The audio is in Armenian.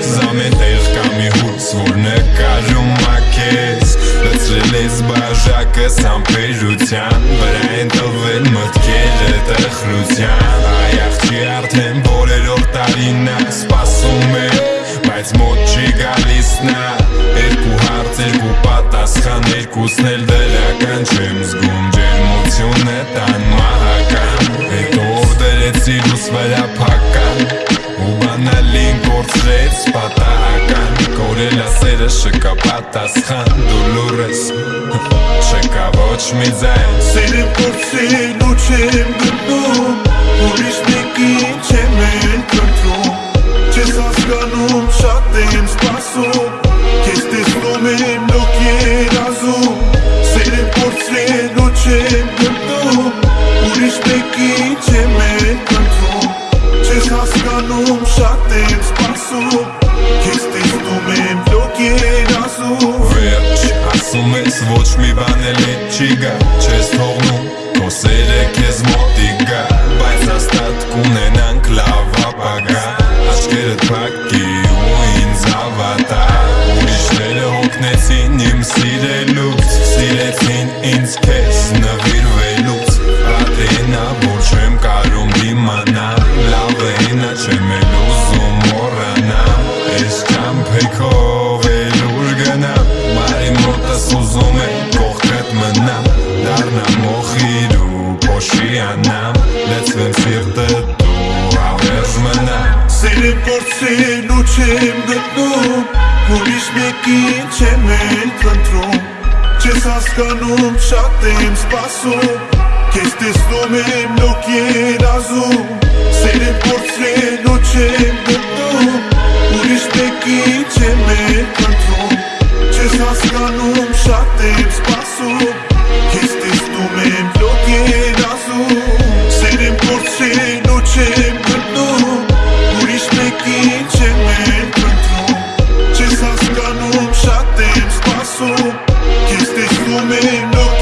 Samen tegen kan mijn hoed, zwoer ne kajum քեզ Լծրել ես բաժակս ամպերության Վրա են տվել մտքերը տխրության Այ աղջի արդեն բոլերով տարին ա սպասում է Բայց մոտ չի գալիս նա Երկու հարց, երկու պատասխան Երկուսն էլ դրական չեմ զգում Ջերմություն է տան մահական Հետո սիրուս վրա պատասխան դու լուրես չկա ոչ մի ձայն սերեմ կորցրել ու չեմ գտնում ուրիշ մեկին չեմ էլ կրթում չես հասկանում շատ եմ սպասում քեզ տեսնում եմ լոք երազում սերեմ կորցրել ու չեմ գտնում ուրիշ մեկին չեմ էլ հասկանում շատ եմ սպասում երազում Վերջ, ասում ես ոչ մի բան էլ չի գա Չես թողնում, քո սերը քեզ մոտի գա Բայց հաստատ կունենանք լավ ապագա Աչքերդ փակի ու ինձ ավատա Ուրիշները հոգնեցին իմ սիրելուց Սիրեցին ինձ քեզ я нам Veți înfiertătul aveți mâna. Se ne vor se lucem de drum Culiși mechii ce merg într-un Ce s-a scanum și atem spasul Chestii lume nu chiar azul. Se ne vor se lucem de drum Culiși mechii ce merg într-un Ce s-a scanum și atem spasul licene Pentru ce s-a și atem spasul Este lume în